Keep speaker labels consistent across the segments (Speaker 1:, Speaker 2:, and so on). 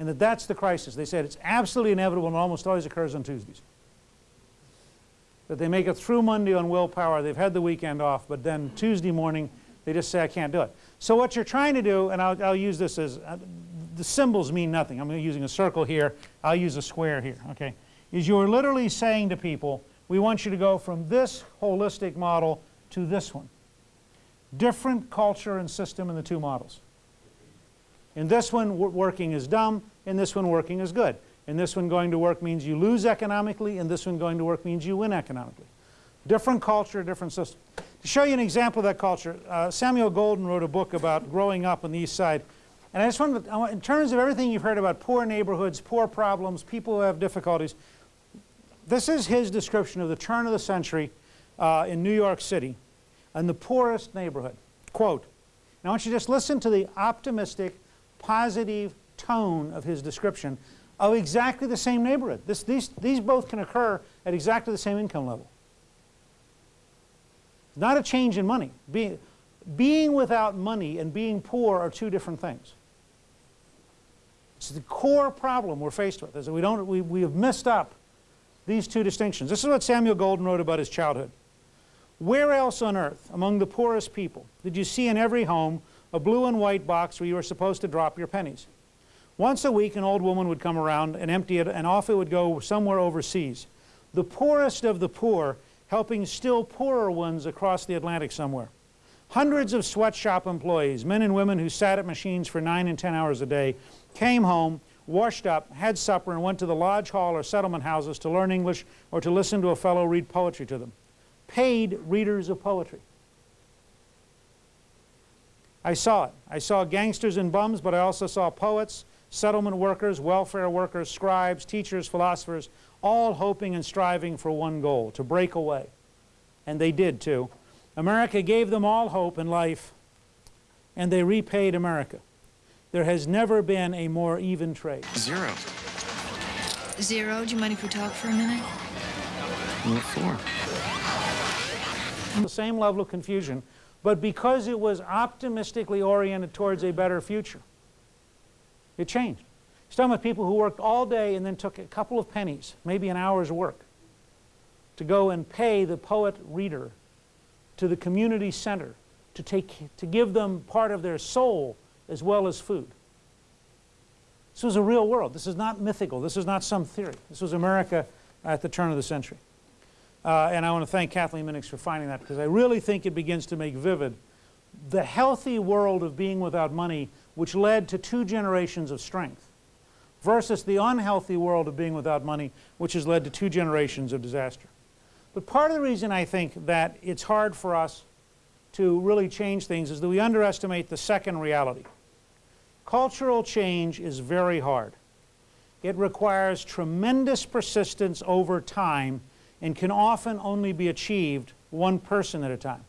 Speaker 1: and that that's the crisis. They said it's absolutely inevitable and almost always occurs on Tuesdays. That they make it through Monday on willpower, they've had the weekend off, but then Tuesday morning they just say, I can't do it. So what you're trying to do, and I'll, I'll use this as, uh, the symbols mean nothing. I'm using a circle here, I'll use a square here, okay? Is you're literally saying to people, we want you to go from this holistic model to this one. Different culture and system in the two models. In this one, working is dumb. In this one, working is good. And this one, going to work means you lose economically. and this one, going to work means you win economically. Different culture, different system. To show you an example of that culture, uh, Samuel Golden wrote a book about growing up on the East Side. And I just wanted to, in terms of everything you've heard about poor neighborhoods, poor problems, people who have difficulties, this is his description of the turn of the century uh, in New York City and the poorest neighborhood. Quote, now I want you to just listen to the optimistic, positive tone of his description of exactly the same neighborhood. This, these, these both can occur at exactly the same income level. Not a change in money. Being, being without money and being poor are two different things. It's the core problem we're faced with, is that we, don't, we, we have missed up these two distinctions. This is what Samuel Golden wrote about his childhood. Where else on earth, among the poorest people, did you see in every home a blue and white box where you were supposed to drop your pennies? Once a week, an old woman would come around and empty it, and off it would go somewhere overseas. The poorest of the poor helping still poorer ones across the Atlantic somewhere. Hundreds of sweatshop employees, men and women who sat at machines for nine and ten hours a day, came home, washed up, had supper, and went to the lodge hall or settlement houses to learn English or to listen to a fellow read poetry to them paid readers of poetry. I saw it. I saw gangsters and bums, but I also saw poets, settlement workers, welfare workers, scribes, teachers, philosophers, all hoping and striving for one goal, to break away. And they did too. America gave them all hope in life, and they repaid America. There has never been a more even trade.
Speaker 2: Zero.
Speaker 3: Zero, do you mind if we talk for a minute?
Speaker 2: What for?
Speaker 1: the same level of confusion, but because it was optimistically oriented towards a better future. It changed. He's talking about people who worked all day and then took a couple of pennies, maybe an hour's work, to go and pay the poet reader to the community center to, take, to give them part of their soul as well as food. This was a real world. This is not mythical. This is not some theory. This was America at the turn of the century. Uh, and I want to thank Kathleen Minix for finding that because I really think it begins to make vivid the healthy world of being without money which led to two generations of strength versus the unhealthy world of being without money which has led to two generations of disaster. But part of the reason I think that it's hard for us to really change things is that we underestimate the second reality. Cultural change is very hard. It requires tremendous persistence over time and can often only be achieved one person at a time.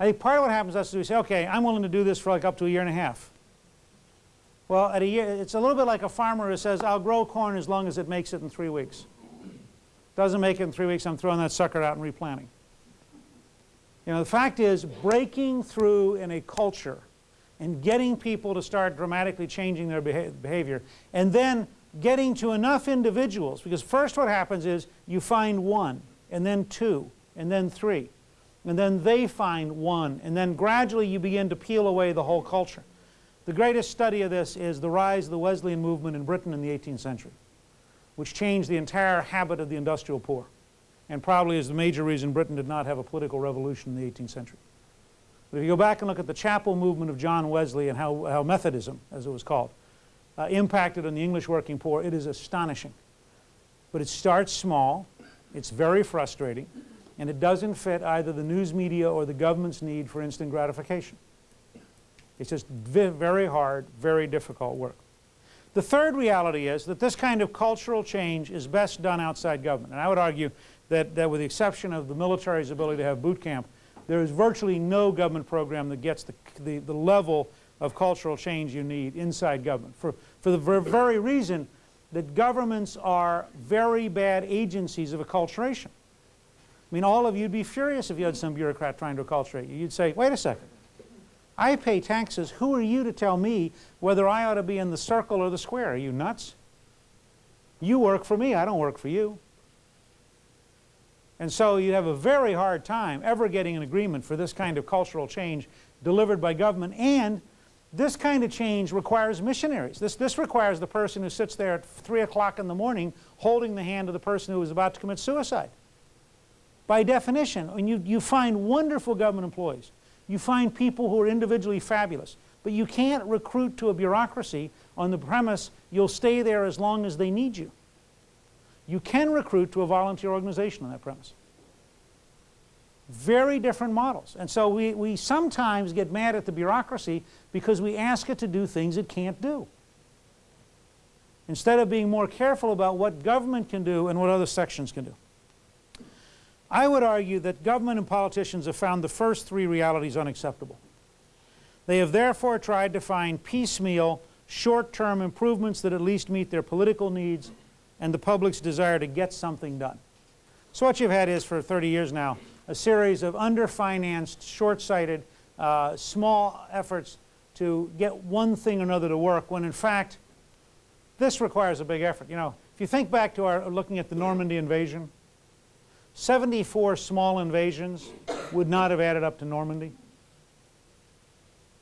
Speaker 1: I think part of what happens to us is we say, okay, I'm willing to do this for like up to a year and a half. Well, at a year, it's a little bit like a farmer who says, I'll grow corn as long as it makes it in three weeks. Doesn't make it in three weeks, I'm throwing that sucker out and replanting. You know, the fact is, breaking through in a culture and getting people to start dramatically changing their beha behavior, and then getting to enough individuals, because first what happens is you find one, and then two, and then three, and then they find one, and then gradually you begin to peel away the whole culture. The greatest study of this is the rise of the Wesleyan movement in Britain in the 18th century, which changed the entire habit of the industrial poor, and probably is the major reason Britain did not have a political revolution in the 18th century. But if you go back and look at the chapel movement of John Wesley and how, how Methodism, as it was called, uh, impacted on the English working poor, it is astonishing. But it starts small, it's very frustrating, and it doesn't fit either the news media or the government's need for instant gratification. It's just very hard, very difficult work. The third reality is that this kind of cultural change is best done outside government. And I would argue that, that with the exception of the military's ability to have boot camp, there is virtually no government program that gets the, the, the level of cultural change you need inside government for, for the very reason that governments are very bad agencies of acculturation. I mean, all of you would be furious if you had some bureaucrat trying to acculturate you. You'd say, wait a second. I pay taxes. Who are you to tell me whether I ought to be in the circle or the square? Are you nuts? You work for me, I don't work for you. And so you have a very hard time ever getting an agreement for this kind of cultural change delivered by government. And this kind of change requires missionaries. This, this requires the person who sits there at 3 o'clock in the morning holding the hand of the person who is about to commit suicide. By definition, you, you find wonderful government employees, you find people who are individually fabulous, but you can't recruit to a bureaucracy on the premise you'll stay there as long as they need you. You can recruit to a volunteer organization on that premise. Very different models. And so we, we sometimes get mad at the bureaucracy because we ask it to do things it can't do. Instead of being more careful about what government can do and what other sections can do. I would argue that government and politicians have found the first three realities unacceptable. They have therefore tried to find piecemeal, short-term improvements that at least meet their political needs and the public's desire to get something done. So what you've had is, for 30 years now, a series of underfinanced, short-sighted, uh, small efforts to get one thing or another to work, when in fact, this requires a big effort. You know, if you think back to our looking at the Normandy invasion, 74 small invasions would not have added up to Normandy.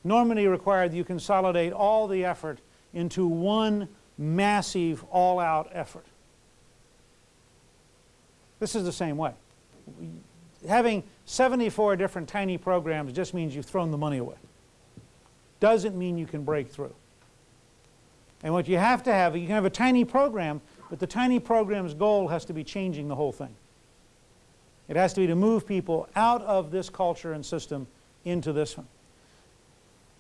Speaker 1: Normandy required you consolidate all the effort into one massive, all-out effort. This is the same way. Having 74 different tiny programs just means you've thrown the money away. Doesn't mean you can break through. And what you have to have, you can have a tiny program, but the tiny program's goal has to be changing the whole thing. It has to be to move people out of this culture and system into this one,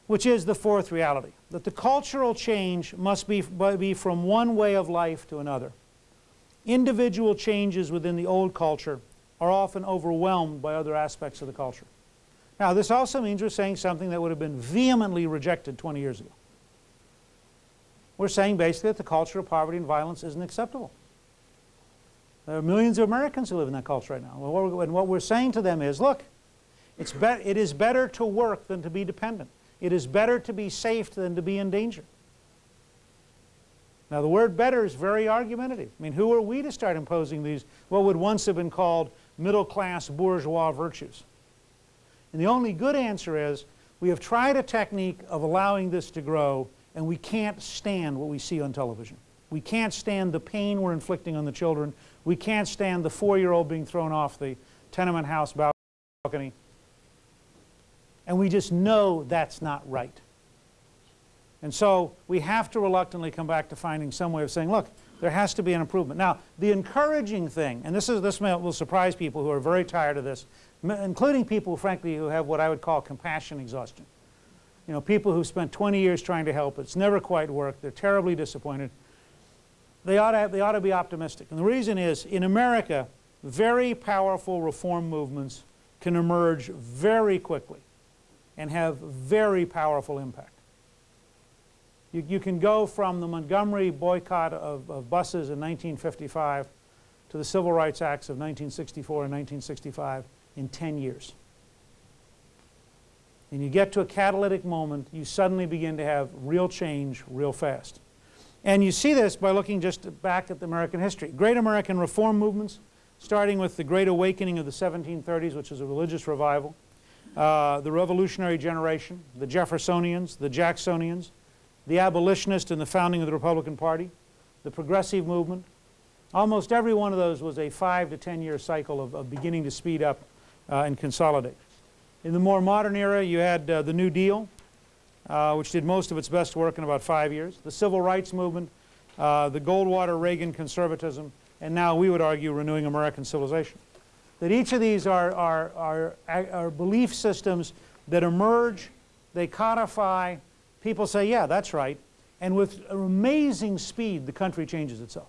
Speaker 1: which is the fourth reality, that the cultural change must be, be from one way of life to another. Individual changes within the old culture are often overwhelmed by other aspects of the culture. Now, this also means we're saying something that would have been vehemently rejected 20 years ago. We're saying basically that the culture of poverty and violence isn't acceptable. There are millions of Americans who live in that culture right now. And what we're saying to them is, look, it's it is better to work than to be dependent. It is better to be safe than to be in danger. Now the word better is very argumentative. I mean, who are we to start imposing these, what would once have been called middle-class bourgeois virtues? And the only good answer is, we have tried a technique of allowing this to grow, and we can't stand what we see on television. We can't stand the pain we're inflicting on the children. We can't stand the four-year-old being thrown off the tenement house balcony. And we just know that's not right. And so we have to reluctantly come back to finding some way of saying, look, there has to be an improvement. Now, the encouraging thing, and this, is, this may, will surprise people who are very tired of this, including people, frankly, who have what I would call compassion exhaustion. You know, people who spent 20 years trying to help, it's never quite worked, they're terribly disappointed they ought, to have, they ought to be optimistic. And the reason is, in America, very powerful reform movements can emerge very quickly and have very powerful impact. You, you can go from the Montgomery boycott of, of buses in 1955 to the Civil Rights Acts of 1964 and 1965 in 10 years. And you get to a catalytic moment, you suddenly begin to have real change real fast. And you see this by looking just back at the American history. Great American reform movements, starting with the Great Awakening of the 1730s, which is a religious revival, uh, the Revolutionary Generation, the Jeffersonians, the Jacksonians, the abolitionists in the founding of the Republican Party, the Progressive Movement. Almost every one of those was a five to ten year cycle of, of beginning to speed up uh, and consolidate. In the more modern era, you had uh, the New Deal, uh, which did most of its best work in about five years, the civil rights movement, uh, the Goldwater-Reagan conservatism, and now we would argue renewing American civilization. That each of these are, are, are, are belief systems that emerge, they codify, people say, yeah, that's right, and with amazing speed the country changes itself.